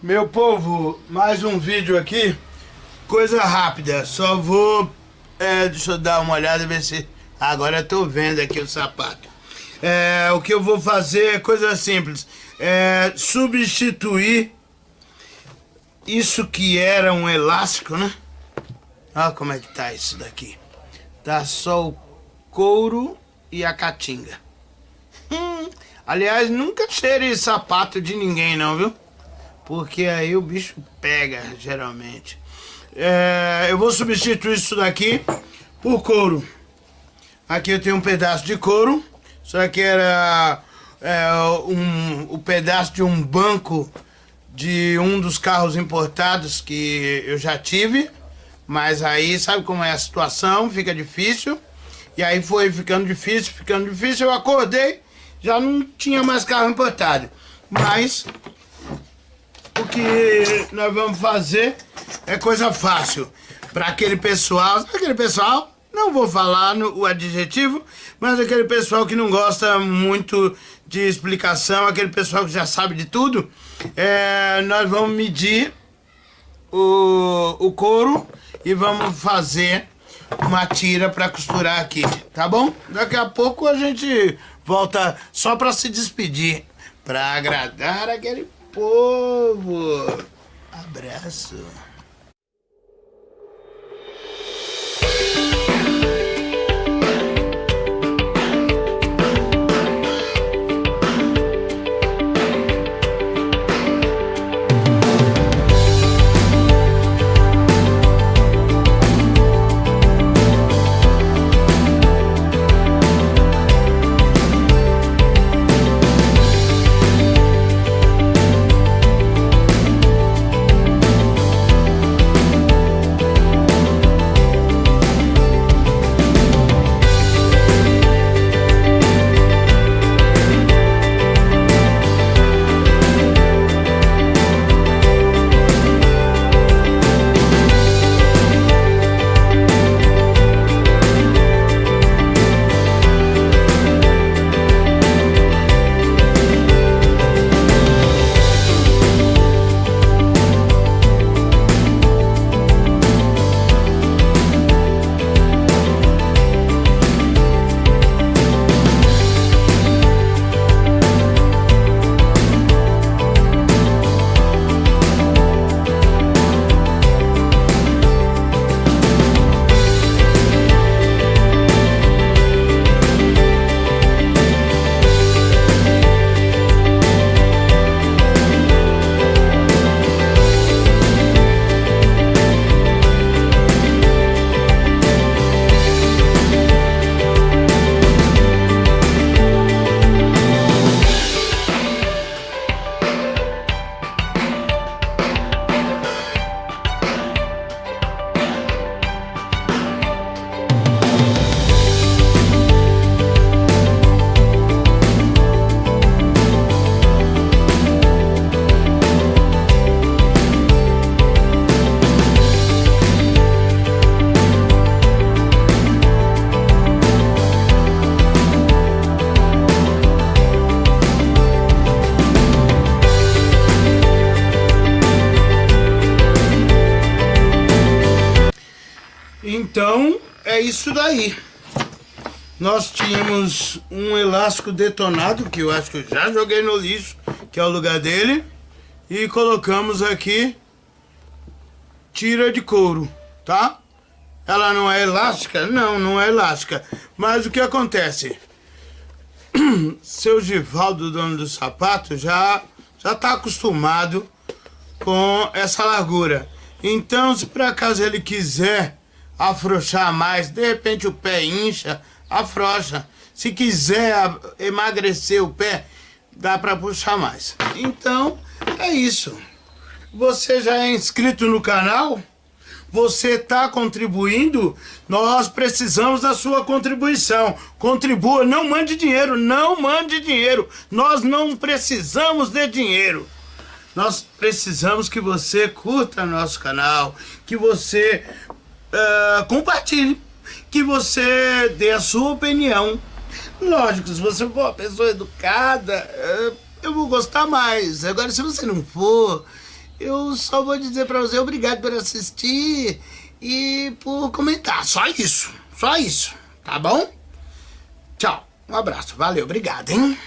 Meu povo, mais um vídeo aqui, coisa rápida, só vou, é, deixa eu dar uma olhada e ver se, agora eu tô vendo aqui o sapato. É, o que eu vou fazer é coisa simples, é substituir isso que era um elástico, né? Olha como é que tá isso daqui. Tá só o couro e a caatinga. Hum, aliás, nunca cheire sapato de ninguém não, viu? Porque aí o bicho pega, geralmente. É, eu vou substituir isso daqui por couro. Aqui eu tenho um pedaço de couro, isso aqui era é, um, o pedaço de um banco de um dos carros importados que eu já tive, mas aí sabe como é a situação, fica difícil, e aí foi ficando difícil, ficando difícil, eu acordei, já não tinha mais carro importado, mas o que nós vamos fazer é coisa fácil. Para aquele pessoal, aquele pessoal, não vou falar no, o adjetivo, mas aquele pessoal que não gosta muito de explicação, aquele pessoal que já sabe de tudo, é, nós vamos medir o, o couro e vamos fazer uma tira para costurar aqui, tá bom? Daqui a pouco a gente volta só para se despedir, para agradar aquele povo. Abraço. Então, é isso daí. Nós tínhamos um elástico detonado, que eu acho que eu já joguei no lixo, que é o lugar dele. E colocamos aqui tira de couro, tá? Ela não é elástica? Não, não é elástica. Mas o que acontece? Seu Givaldo, dono do sapato, já, já tá acostumado com essa largura. Então, se por acaso ele quiser afrouxar mais, de repente o pé incha, afrouxa. Se quiser emagrecer o pé, dá para puxar mais. Então, é isso. Você já é inscrito no canal? Você está contribuindo? Nós precisamos da sua contribuição. Contribua, não mande dinheiro, não mande dinheiro. Nós não precisamos de dinheiro. Nós precisamos que você curta nosso canal, que você uh, compartilhe, que você dê a sua opinião. Lógico, se você for uma pessoa educada, uh, eu vou gostar mais. Agora, se você não for, eu só vou dizer pra você obrigado por assistir e por comentar. Só isso. Só isso. Tá bom? Tchau. Um abraço. Valeu. Obrigado, hein?